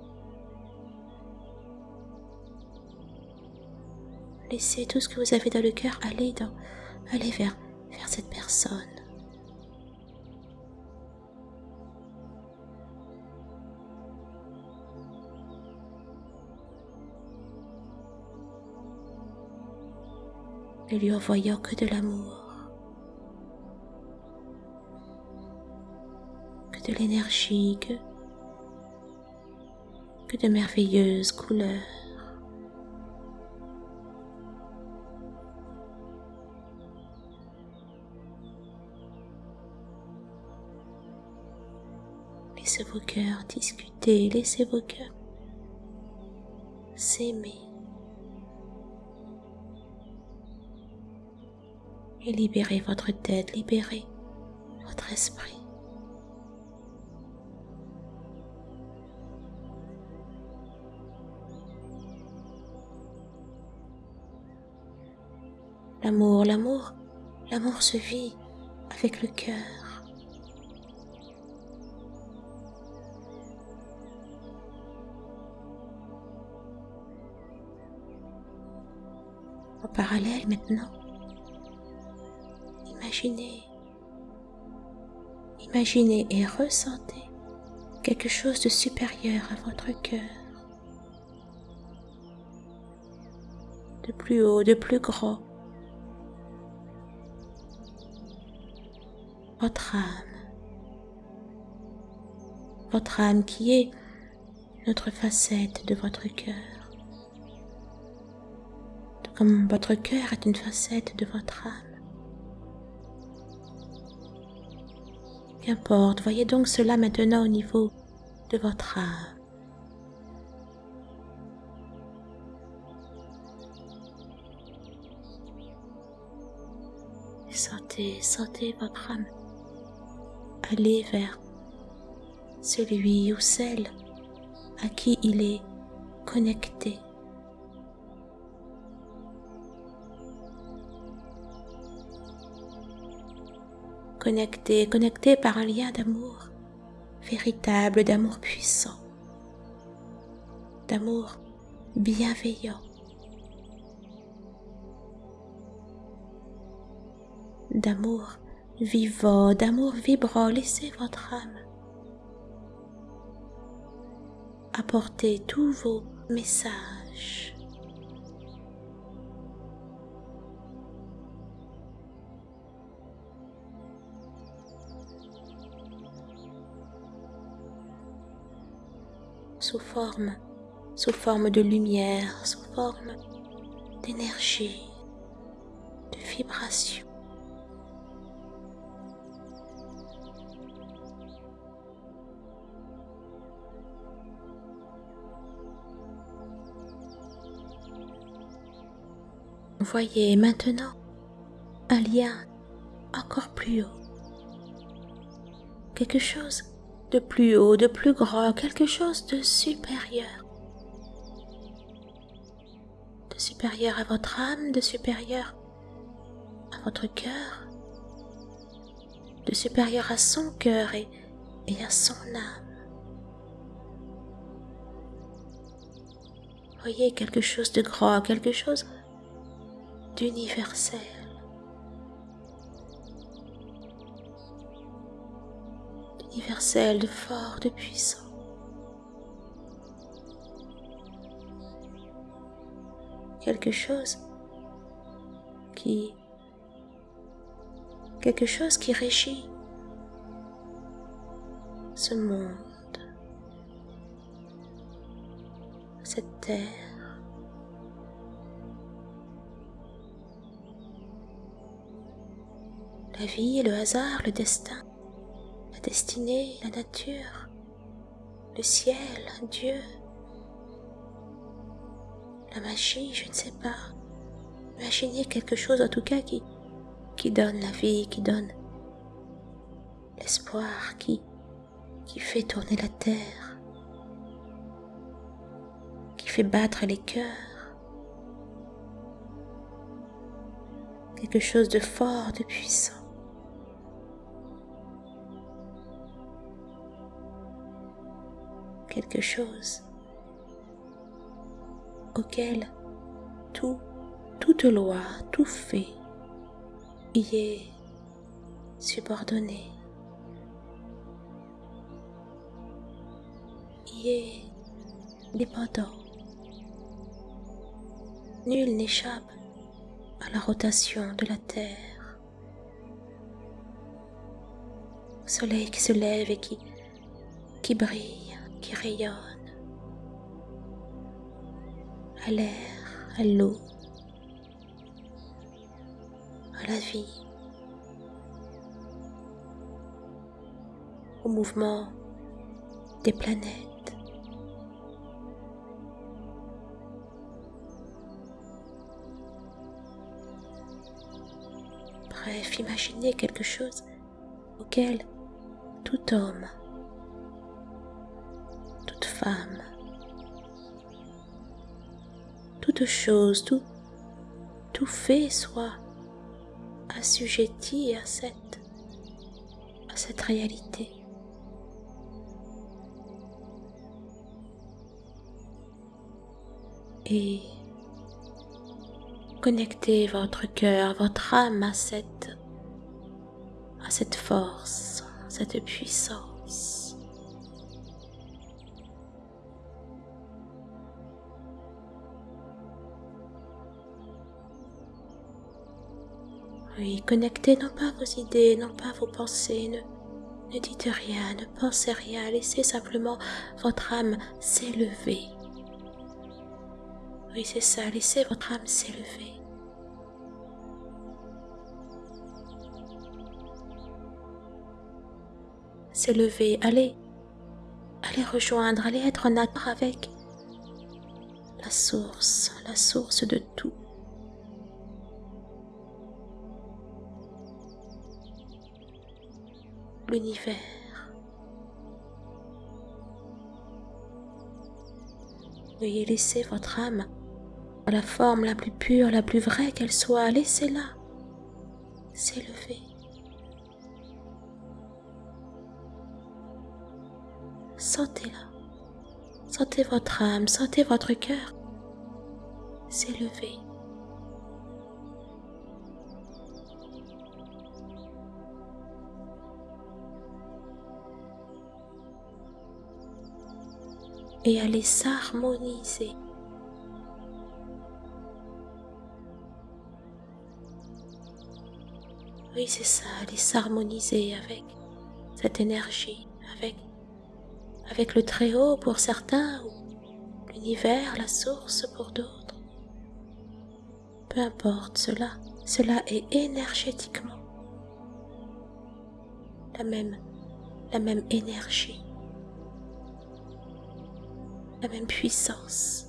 Laissez tout ce que vous avez dans le cœur aller vers, cette personne. Ne lui envoyant que de l'amour, que de l'énergie, que de merveilleuses couleurs. Laissez vos cœurs discuter, laissez vos cœurs s'aimer. Et libérez votre tête, libérez votre esprit. L'amour, l'amour, l'amour se vit avec le cœur. Parallèle maintenant, imaginez, imaginez et ressentez quelque chose de supérieur à votre cœur, de plus haut, de plus grand, votre âme, votre âme qui est notre facette de votre cœur, votre cœur est une facette de votre âme. Qu'importe, voyez donc cela maintenant au niveau de votre âme. Sentez, sentez votre âme aller vers celui ou celle à qui il est connecté. Connecté, connecté par un lien d'amour véritable, d'amour puissant, d'amour bienveillant, d'amour vivant, d'amour vibrant. Laissez votre âme apporter tous vos messages. Sous forme, sous forme de lumière, sous forme d'énergie, de vibration. Voyez maintenant un lien encore plus haut. Quelque chose de plus haut, de plus grand, quelque chose de supérieur. De supérieur à votre âme, de supérieur à votre cœur, de supérieur à son cœur et, à son âme. Voyez quelque chose de grand, quelque chose d'universel. D'universel, de fort, de puissant. Quelque chose qui quelque chose qui régit ce monde, cette terre. la vie, le hasard, le destin, destinée, la nature, le ciel, Dieu, la magie, je ne sais pas. Imaginez quelque chose en tout cas qui, qui donne la vie, qui donne l'espoir, qui, qui fait tourner la terre, qui fait battre les cœurs. Quelque chose de fort, de puissant. Quelque chose auquel tout, toute loi, tout fait y est subordonné, y est dépendant. Nul n'échappe à la rotation de la Terre. Au soleil qui se lève et qui, qui brille qui rayonne à l'air, à l'eau, à la vie, au mouvement des planètes. Bref, imaginez quelque chose auquel tout homme Toute chose, tout, tout fait soit assujetti à cette, à cette réalité. Et connectez votre cœur, votre âme à cette, à cette force, cette puissance. Oui, connectez non pas vos idées, non pas vos pensées, ne, ne dites rien, ne pensez rien, laissez simplement votre âme s'élever. Oui, c'est ça, laissez votre âme s'élever. S'élever, allez, allez rejoindre, allez être en accord avec la source, la source de tout. L'univers. Veuillez laisser votre âme dans la forme la plus pure, la plus vraie qu'elle soit, laissez-la s'élever. Sentez-la. Sentez votre âme, sentez votre cœur s'élever. Et aller s'harmoniser. Oui, c'est ça, aller s'harmoniser avec cette énergie, avec, avec le Très-Haut pour certains, ou l'univers, la source pour d'autres. Peu importe cela, cela est énergétiquement la même, la même énergie la même puissance.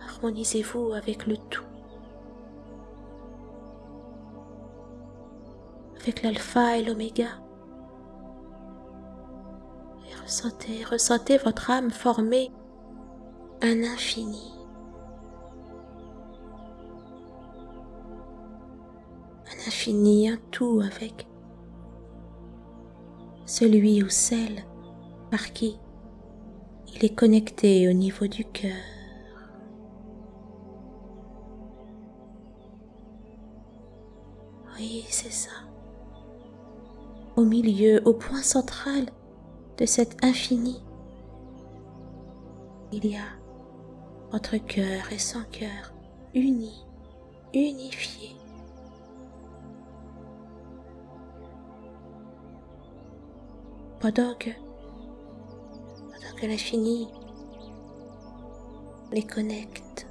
Harmonisez-vous avec le tout, avec l'alpha et l'oméga. Et ressentez, ressentez votre âme former un infini. Infini, un tout avec celui ou celle par qui il est connecté au niveau du cœur. Oui, c'est ça. Au milieu, au point central de cet infini, il y a votre cœur et son cœur unis, unifiés. Pendant que, pendant que l'infini les connecte,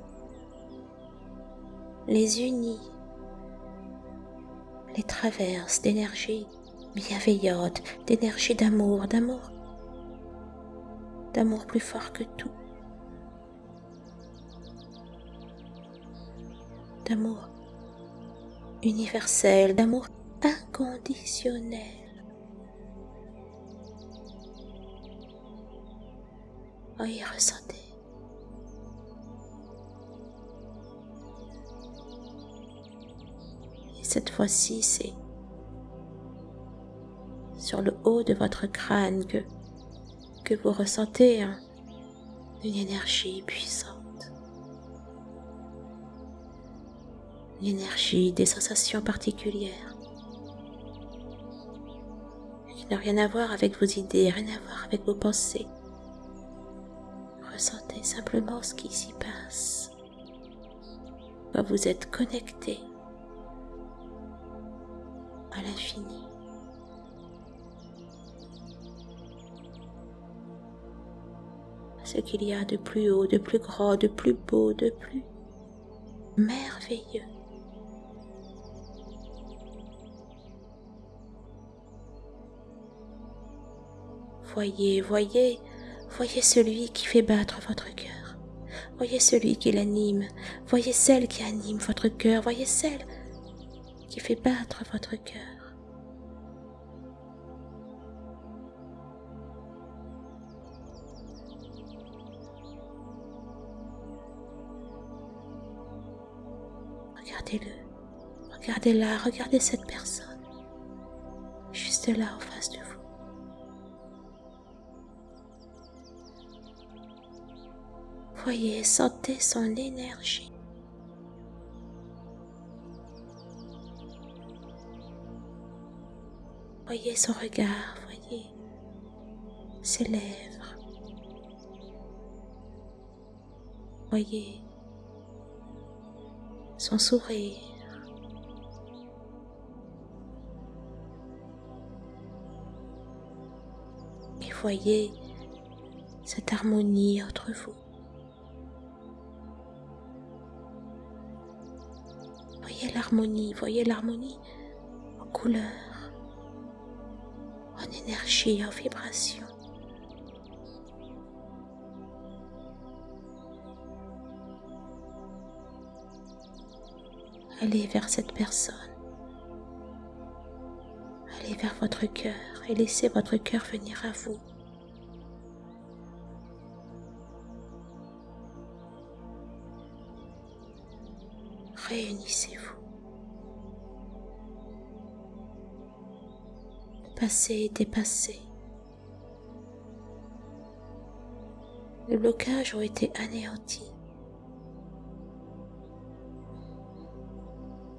les unit, les traverse d'énergie bienveillante, d'énergie d'amour, d'amour, d'amour plus fort que tout, d'amour universel, d'amour inconditionnel. Oui, ressentez. Et cette fois-ci, c'est sur le haut de votre crâne que, que vous ressentez une énergie puissante. Une énergie, des sensations particulières qui n'ont rien à voir avec vos idées, rien à voir avec vos pensées simplement ce qui s'y passe. Quand vous êtes connecté à l'infini. Ce qu'il y a de plus haut, de plus grand, de plus beau, de plus merveilleux. Voyez, voyez Voyez celui qui fait battre votre cœur. Voyez celui qui l'anime. Voyez celle qui anime votre cœur. Voyez celle qui fait battre votre cœur. Regardez-le. Regardez-la. Regardez cette personne. Juste là en face de vous. Voyez, sentez son énergie. Voyez son regard, voyez ses lèvres. Voyez son sourire. Et voyez cette harmonie entre vous. Voyez l'harmonie en couleurs, en énergie, en vibration. Allez vers cette personne. Allez vers votre cœur et laissez votre cœur venir à vous. Réunissez-vous. Passez et dépassez. Les blocages ont été anéantis.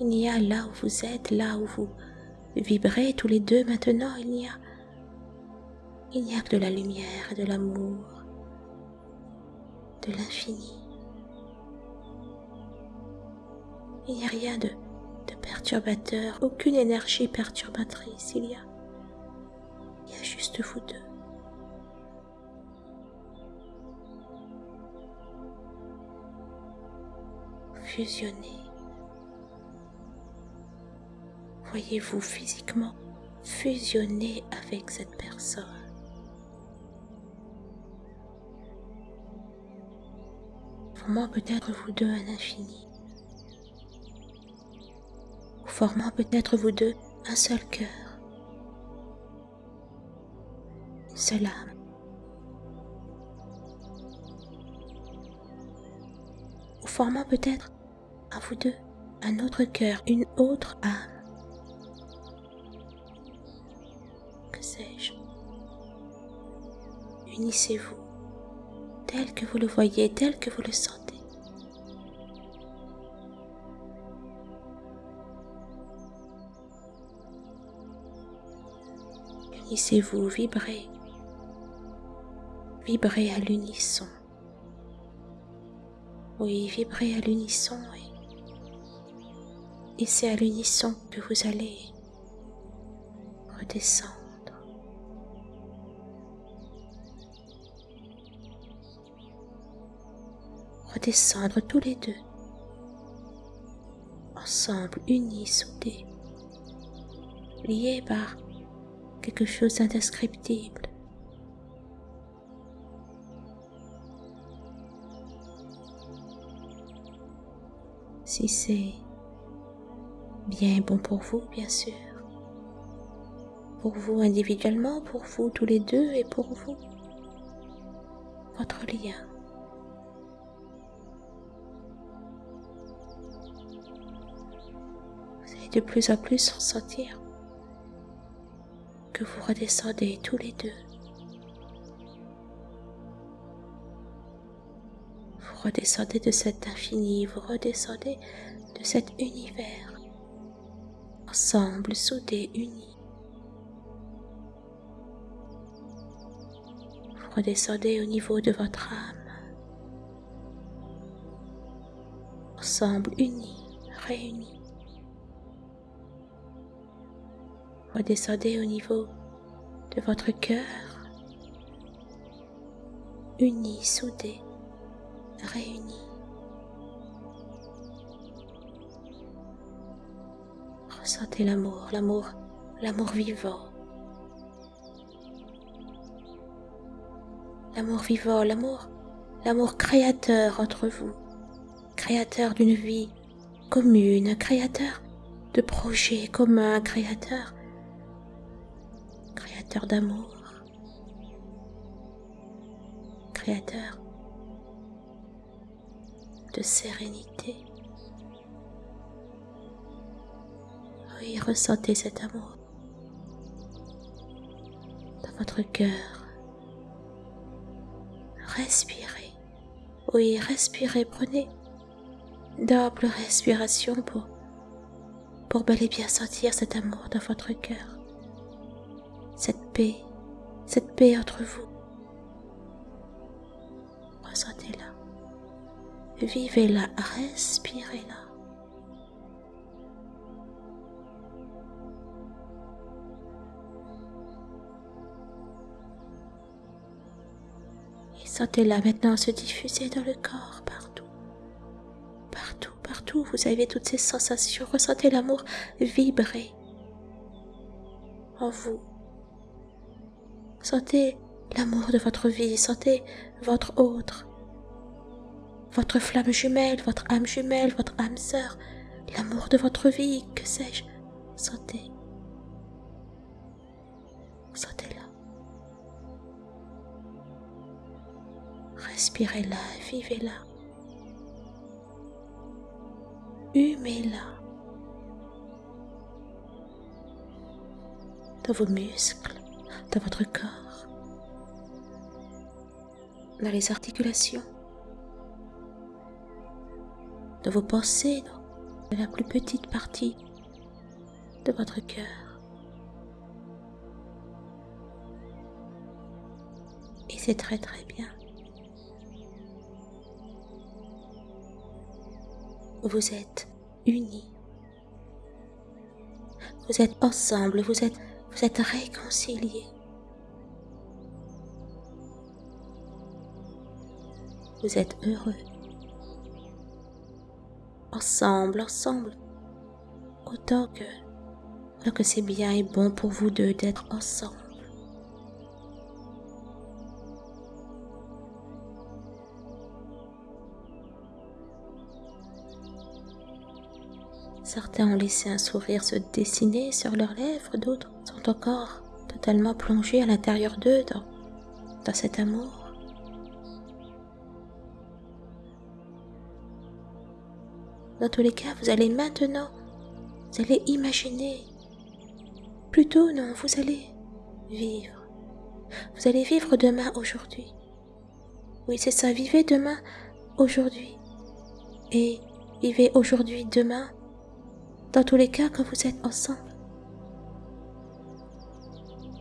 Il y a là où vous êtes, là où vous vibrez tous les deux maintenant, il n'y a n'y que de la lumière, de l'amour, de l'infini. Il n'y a rien de, de perturbateur, aucune énergie perturbatrice. Il y a, juste vous deux. Fusionnez. Voyez-vous physiquement fusionner avec cette personne? Formant peut-être vous deux un infini. Formant peut-être vous deux un seul cœur. Âme. Ou formant peut-être à vous deux un autre cœur, une autre âme. Unissez-vous tel que vous le voyez, tel que vous le sentez. Unissez-vous, vibrez, vibrez à l'unisson. Oui, vibrez à l'unisson et c'est à l'unisson que vous allez redescendre. Redescendre tous les deux, ensemble, unis, soudés, liés par quelque chose d'indescriptible. Si c'est bien bon pour vous, bien sûr. Pour vous individuellement, pour vous tous les deux et pour vous. Votre lien. Vous allez de plus en plus sentir que vous redescendez tous les deux. Redescendez de cet infini, vous redescendez de cet univers ensemble, soudés, unis. Vous redescendez au niveau de votre âme, ensemble, unis, réunis. Redescendez au niveau de votre cœur, unis, soudés, réunis. Sentez l'amour, l'amour, l'amour vivant. L'amour vivant, l'amour, l'amour créateur entre vous, créateur d'une vie commune, créateur de projets communs, créateur, créateur d'amour, créateur de sérénité Oui, ressentez cet amour dans votre cœur. Respirez. Oui, respirez. Prenez double respiration pour, pour bel et bien sentir cet amour dans votre cœur. Cette paix, cette paix entre vous. Ressentez-la. Vivez-la, respirez-la. Et sentez-la maintenant se diffuser dans le corps, partout. Partout, partout, vous avez toutes ces sensations. Ressentez l'amour vibrer en vous. Sentez l'amour de votre vie, sentez votre autre votre flamme jumelle, votre âme jumelle, votre âme sœur, l'amour de votre vie, que sais-je, sentez. Sentez-la. Respirez-la, vivez-la. Humez-la. Dans vos muscles, dans votre corps, dans les articulations de vos pensées dans la plus petite partie de votre cœur. Et c'est très très bien. Vous êtes unis. Vous êtes ensemble, vous êtes, vous êtes réconciliés. Vous êtes heureux ensemble, ensemble. Autant que, que c'est bien et bon pour vous deux d'être ensemble. Certains ont laissé un sourire se dessiner sur leurs lèvres, d'autres sont encore totalement plongés à l'intérieur d'eux dans, dans cet amour. Dans tous les cas, vous allez maintenant, vous allez imaginer. Plutôt non, vous allez vivre. Vous allez vivre demain aujourd'hui. Oui, c'est ça, vivez demain aujourd'hui. Et vivez aujourd'hui demain, dans tous les cas quand vous êtes ensemble.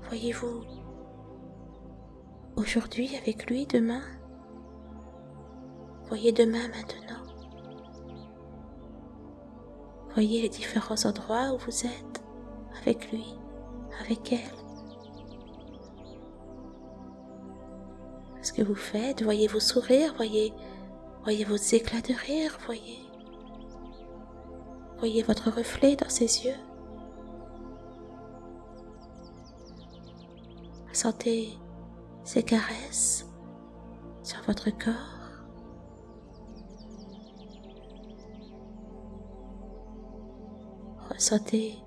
Voyez-vous aujourd'hui avec lui, demain. Voyez demain maintenant. Voyez les différents endroits où vous êtes avec lui, avec elle. Ce que vous faites, voyez vos sourires, voyez, voyez vos éclats de rire, voyez, voyez votre reflet dans ses yeux. Sentez ses caresses sur votre corps. Ressentez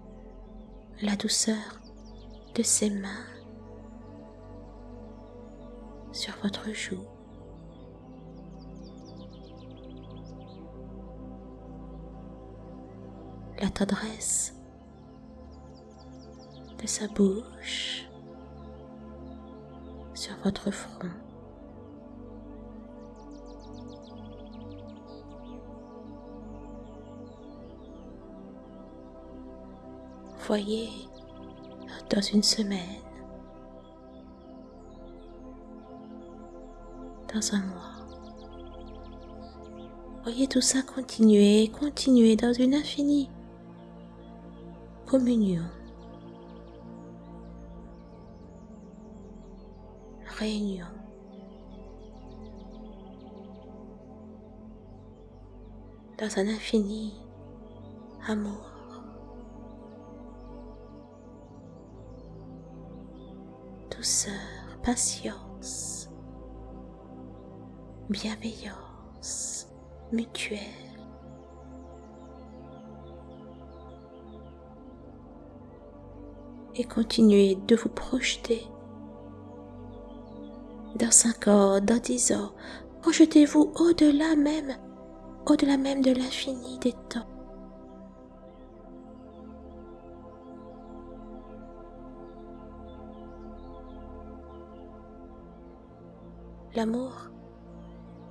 la douceur de ses mains sur votre joue. La tendresse de sa bouche sur votre front. Voyez dans une semaine, dans un mois. Voyez tout ça continuer, continuer dans une infinie communion, réunion. Dans un infini amour. Douceur, patience, bienveillance mutuelle. Et continuez de vous projeter dans cinq ans, dans dix ans. Projetez-vous au-delà même, au-delà même de l'infini des temps. L'amour,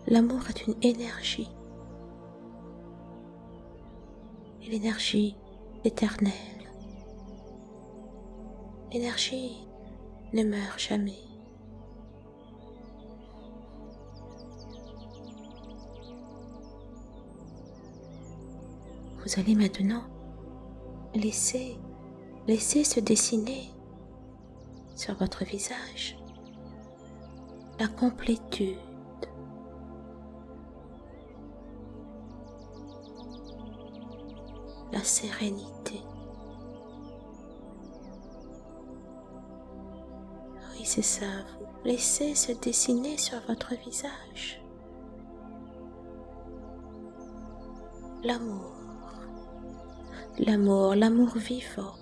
l'amour est une énergie. Et l'énergie éternelle. L'énergie ne meurt jamais. Vous allez maintenant laisser, laisser se dessiner sur votre visage la complétude. La sérénité. Oui, c'est ça, laissez se dessiner sur votre visage l'amour, l'amour, l'amour vivant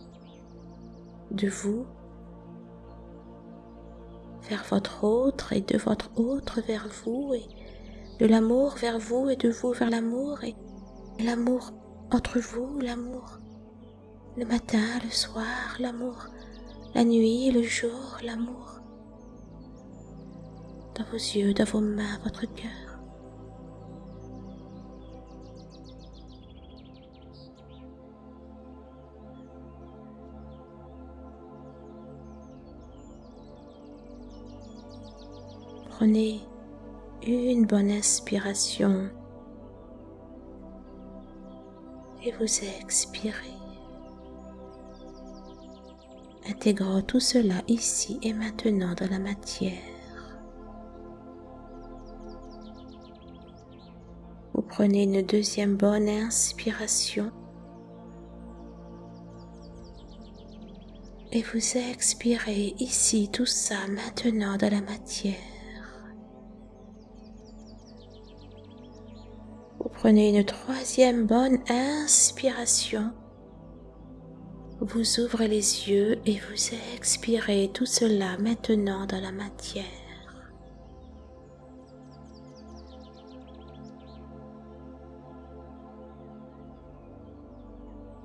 de vous vers votre autre et de votre autre vers vous et de l'amour vers vous et de vous vers l'amour et l'amour entre vous, l'amour le matin, le soir, l'amour la nuit, le jour, l'amour dans vos yeux, dans vos mains, votre cœur. Prenez une bonne inspiration et vous expirez. Intégrant tout cela ici et maintenant dans la matière. Vous prenez une deuxième bonne inspiration et vous expirez ici tout ça maintenant dans la matière. Prenez une troisième bonne inspiration. Vous ouvrez les yeux et vous expirez tout cela maintenant dans la matière.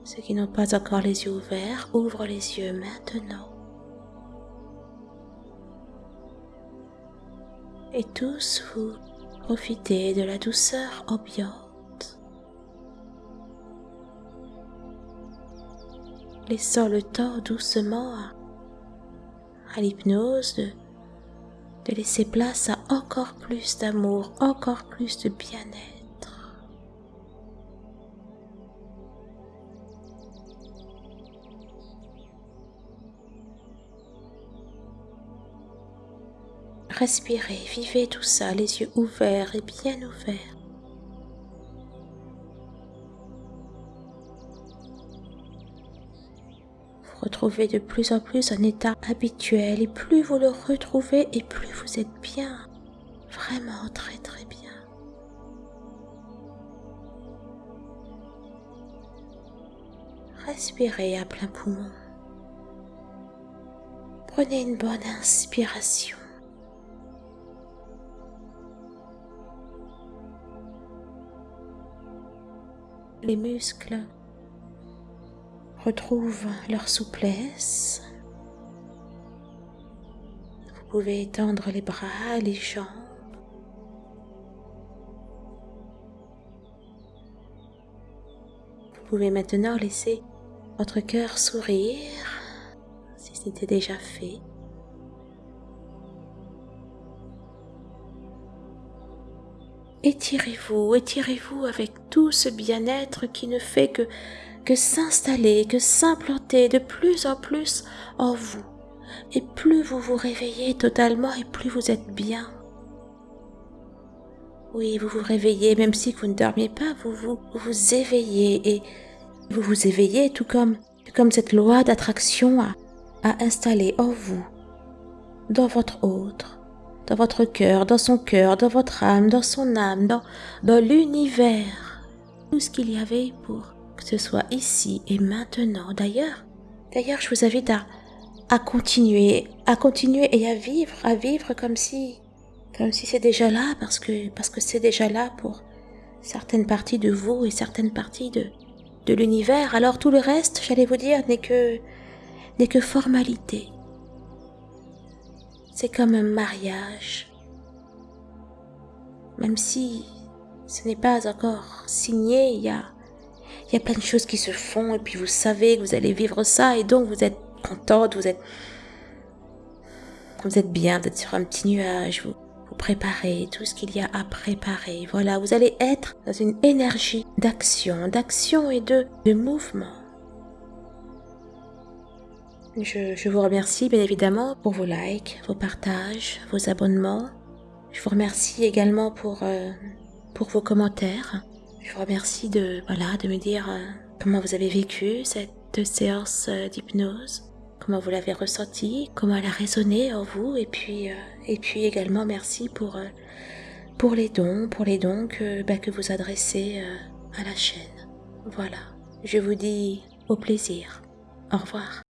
Ceux qui n'ont pas encore les yeux ouverts, ouvrent les yeux maintenant. Et tous vous profitez de la douceur ambiante laissant le temps doucement à, l'hypnose de, de laisser place à encore plus d'amour, encore plus de bien-être. Respirez, vivez tout ça, les yeux ouverts et bien ouverts. Retrouvez de plus en plus un état habituel et plus vous le retrouvez et plus vous êtes bien, vraiment très très bien. Respirez à plein poumon. Prenez une bonne inspiration. Les muscles retrouvent leur souplesse. Vous pouvez étendre les bras, les jambes. Vous pouvez maintenant laisser votre cœur sourire si c'était déjà fait. Étirez-vous, étirez-vous avec tout ce bien-être qui ne fait que que s'installer, que s'implanter de plus en plus en vous. Et plus vous vous réveillez totalement et plus vous êtes bien. Oui, vous vous réveillez, même si vous ne dormiez pas, vous vous, vous éveillez et vous vous éveillez tout comme, comme cette loi d'attraction a, a installé en vous, dans votre autre, dans votre cœur, dans son cœur, dans votre âme, dans son âme, dans, dans l'univers, tout ce qu'il y avait pour que ce soit ici et maintenant. D'ailleurs, d'ailleurs, je vous invite à, à continuer, à continuer et à vivre, à vivre comme si, comme si c'est déjà là, parce que, parce que c'est déjà là pour certaines parties de vous et certaines parties de, de l'univers. Alors tout le reste, j'allais vous dire, n'est que, n'est que formalité. C'est comme un mariage. même si ce n'est pas encore signé, il y a, il y a plein de choses qui se font et puis vous savez que vous allez vivre ça et donc vous êtes contente, vous êtes, vous êtes bien, vous êtes sur un petit nuage, vous, préparez tout ce qu'il y a à préparer. Voilà, vous allez être dans une énergie d'action, d'action et de, de mouvement. Je, je, vous remercie bien évidemment pour vos likes, vos partages, vos abonnements. Je vous remercie également pour, euh, pour vos commentaires. Je vous remercie de, voilà, de me dire euh, comment vous avez vécu cette séance euh, d'hypnose, comment vous l'avez ressenti, comment elle a résonné en vous, et puis, euh, et puis également merci pour, pour les dons, pour les dons que, bah, que vous adressez à la chaîne. Voilà, je vous dis au plaisir. Au revoir.